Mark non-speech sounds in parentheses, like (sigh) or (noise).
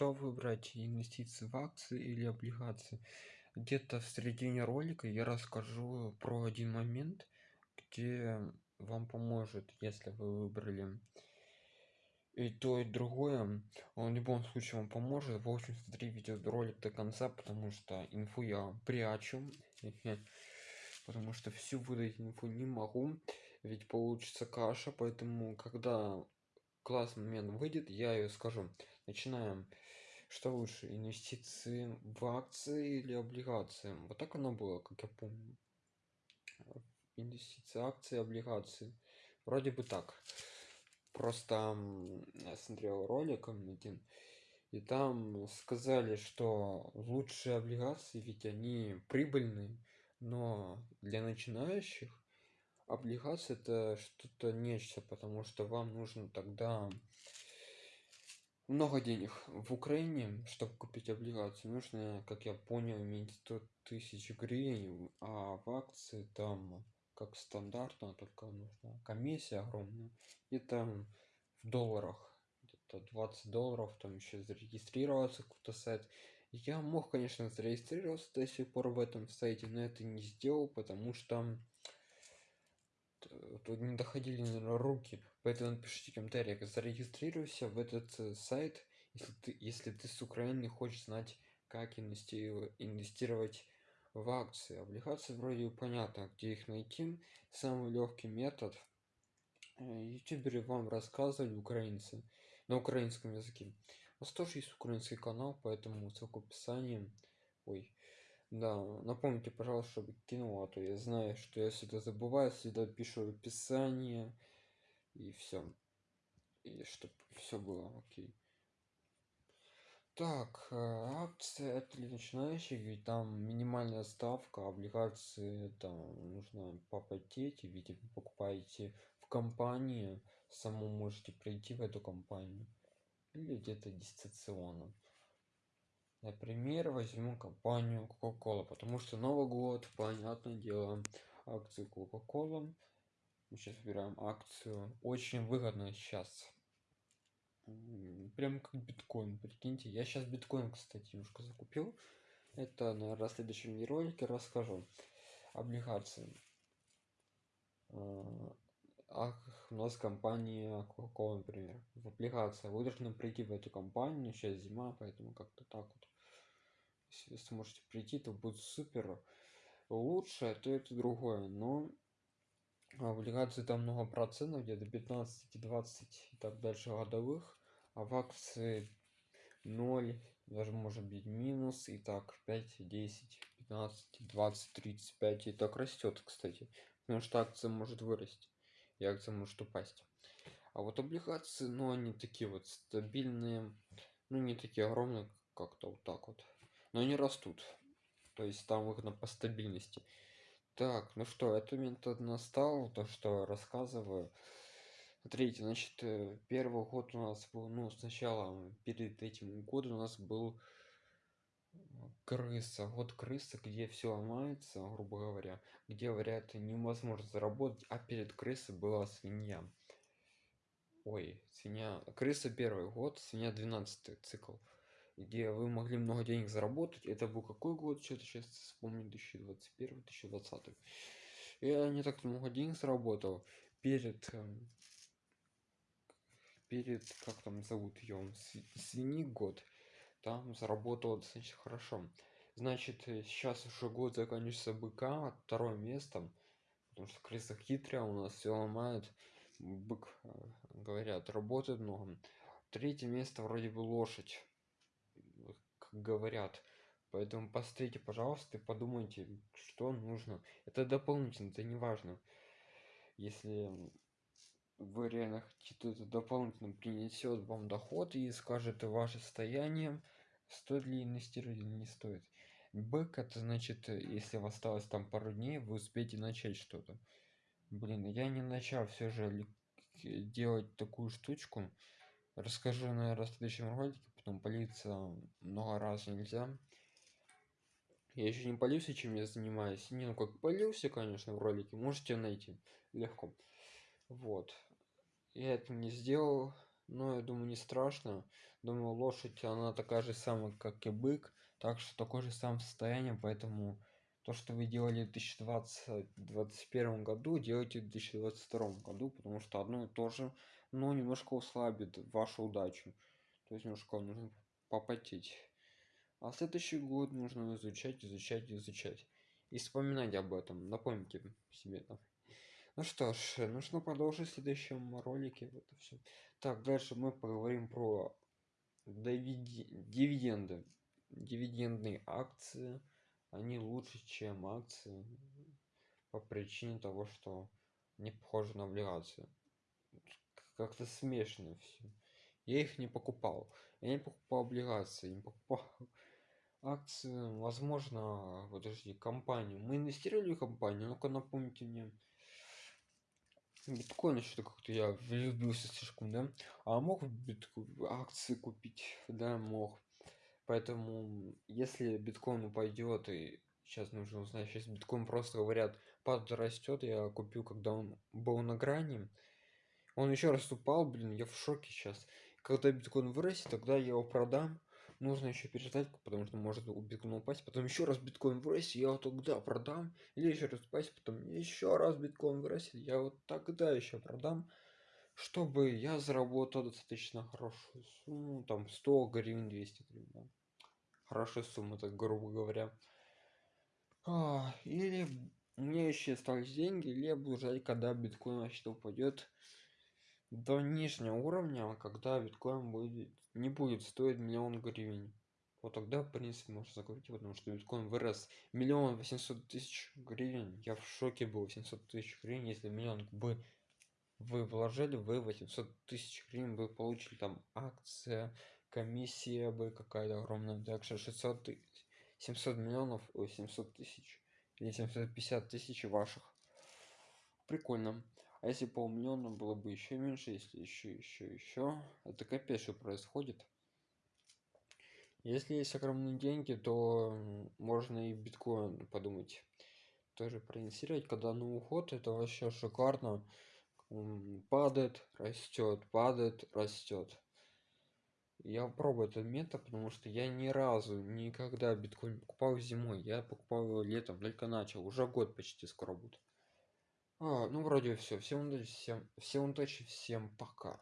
что выбрать инвестиции в акции или облигации? Где-то в середине ролика я расскажу про один момент где вам поможет если вы выбрали и то и другое. Он в любом случае вам поможет. В общем смотри видеоролик до конца потому что инфу я прячу. (laughs) Потому что всю выдать инфу не могу ведь получится каша. Поэтому когда классный момент выйдет я ее скажу. Начинаем. Что лучше инвестиции в акции или облигации? Вот так оно было как я помню. Инвестиции акции облигации. Вроде бы так. Просто я смотрел ролик один и там сказали что лучшие облигации ведь они прибыльные но для начинающих облигации это что-то нечто потому что вам нужно тогда много денег. В украине чтобы купить облигации нужно как я понял иметь 100 тысяч гривен а в акции там как стандартно только нужна комиссия огромная и там в долларах где-то 20 долларов там еще зарегистрироваться какой-то сайт. Я мог конечно зарегистрироваться до сих пор в этом сайте но это не сделал потому что тут не доходили наверное, руки. Поэтому напишите в комментариях зарегистрируйся в этот э, сайт если ты если ты с украины хочешь знать как инвестировать в акции. Облигации вроде понятно где их найти. Самый легкий метод. Э, ютуберы вам рассказывали украинцы на украинском языке. У вас тоже есть украинский канал поэтому ссылка в описании. Ой да напомните пожалуйста чтобы кинул а то я знаю что я всегда забываю всегда пишу в описании и все и чтобы все было окей. Так э, акции это для начинающих ведь там минимальная ставка облигации там нужно попотеть ведь вы покупаете в компании саму можете прийти в эту компанию. Или где-то дистанционно например возьму компанию coca-cola потому что новый год понятное дело акции coca-cola. Мы сейчас выбираем акцию. Очень выгодно сейчас. Прям как биткоин прикиньте. Я сейчас биткоин кстати немножко закупил. Это на следующем ролике расскажу. Облигации. А, у нас компания coca например. В вы должны прийти в эту компанию сейчас зима поэтому как-то так вот. Если сможете прийти то будет супер. Лучше то это другое но облигации там много процентов где-то 15 20 и так дальше годовых а в акции 0 даже может быть минус и так 5 10 15 20 35 и так растет кстати. Потому что акция может вырасти и акция может упасть а вот облигации ну они такие вот стабильные ну не такие огромные как-то вот так вот. Но они растут то есть там выгодно по стабильности. Так ну что это метод настал то что рассказываю. Смотрите значит э, первый год у нас был ну сначала перед этим годом у нас был крыса. Вот крыса где все ломается грубо говоря где говорят невозможно заработать а перед крысой была свинья. Ой свинья крыса первый год свинья 12 цикл где вы могли много денег заработать. Это был какой год? Что-то сейчас вспомню 2021 2020 я не так много денег заработал. Перед эм, перед как там зовут ее свиньи год там заработал достаточно хорошо. Значит э, сейчас уже год заканчивается быка второе место потому что крыса хитрая у нас все ломает бык э, говорят работает много. Третье место вроде бы лошадь как говорят. Поэтому посмотрите пожалуйста и подумайте что нужно. Это дополнительно это не важно. Если вы реально хотите это дополнительно принесет вам доход и скажет ваше состояние стоит ли инвестировать или не стоит. Бэк это значит если у вас осталось там пару дней вы успеете начать что-то. Блин я не начал все же делать такую штучку. Расскажу наверное в следующем ролике потом палиться много раз нельзя. Я еще не полился чем я занимаюсь. Не ну как полился конечно в ролике можете найти. Легко. Вот я это не сделал но я думаю не страшно. Думаю лошадь она такая же самая как и бык так что такое же самое состояние. Поэтому то что вы делали в 2020-2021 году делайте в 2022 году потому что одно и то же но немножко услабит вашу удачу. То есть немножко нужно попотеть. А следующий год нужно изучать изучать изучать. И вспоминать об этом напомните себе там ну что ж нужно продолжить в следующем ролике это все так дальше мы поговорим про дивиденды дивидендные акции. Они лучше чем акции по причине того что не похожи на облигации. Как-то смешно все я их не покупал. Я не покупал облигации не покупал (laughs) акции. Возможно подожди компанию. Мы инвестировали в компанию ну-ка напомните мне биткоин что как-то я влюбился слишком да. А мог биткоин акции купить да мог. Поэтому если биткоин упадет и сейчас нужно узнать сейчас биткоин просто говорят подрастет я купил когда он был на грани. Он еще раз упал блин я в шоке сейчас когда биткоин вырастет тогда я его продам нужно еще переждать потому что может у биткоина упасть потом еще раз биткоин вырастет я вот тогда продам или еще раз упасть потом еще раз биткоин вырастет я вот тогда еще продам чтобы я заработал достаточно хорошую сумму там 100 гривен 200 гривен да? хорошая сумма так грубо говоря а, или меня еще остались деньги или я буду ждать когда биткоин вообще упадет до нижнего уровня когда биткоин будет не будет стоить миллион гривен. Вот тогда в принципе можно закрыть потому что биткоин вырос миллион восемьсот тысяч гривен. Я в шоке был 700 тысяч гривен если миллион бы вы вложили вы 800 тысяч гривен вы получили. Там акция комиссия бы какая-то огромная. Также 600 тысяч 700 миллионов ой 700 тысяч или 750 тысяч ваших. Прикольно а если полмиллиона было бы еще меньше если еще еще еще это капец что происходит. Если есть огромные деньги то можно и биткоин подумать тоже проинвестировать. Когда на уход это вообще шикарно. Падает растет падает растет я пробую этот метод потому что я ни разу никогда биткоин покупал зимой. Я покупал его летом только начал. Уже год почти скоро будет а, ну вроде все всем удачи всем всем удачи всем пока